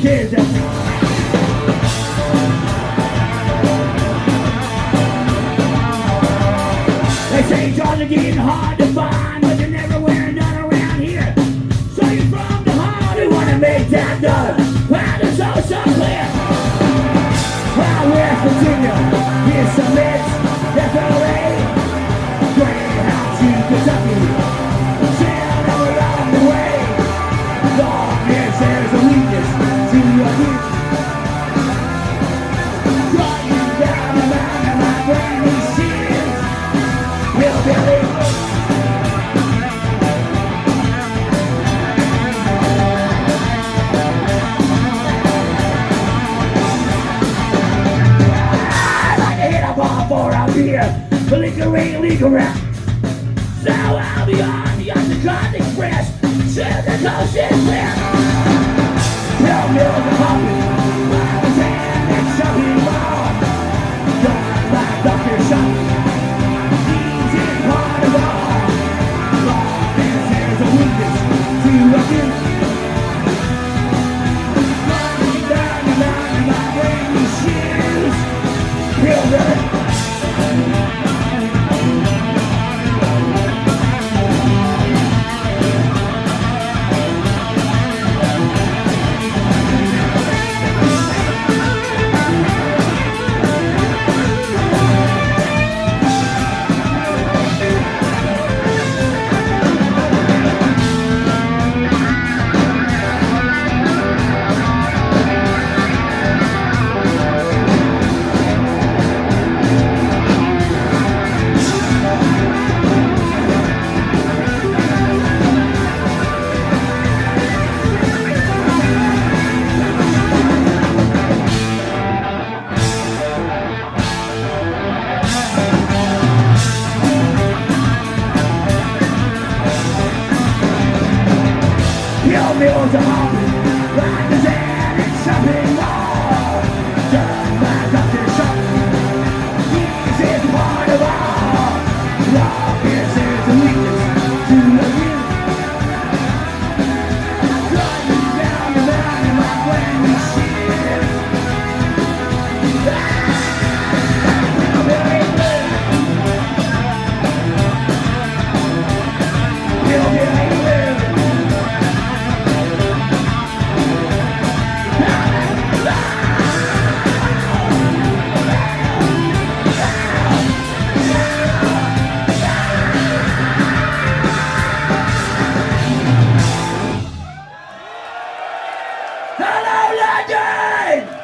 kid. They say jobs are getting hard to find, but they're never wearing none around here. So you're from the heart. you wanna make that dollar. Well, it's all so clear. Well, West Virginia. Here's some bits. Lingering, lingering. So I'll be on the Undercut Express to the coast is clear. Tell me the hobby. Meals are hungry, like the New Legend!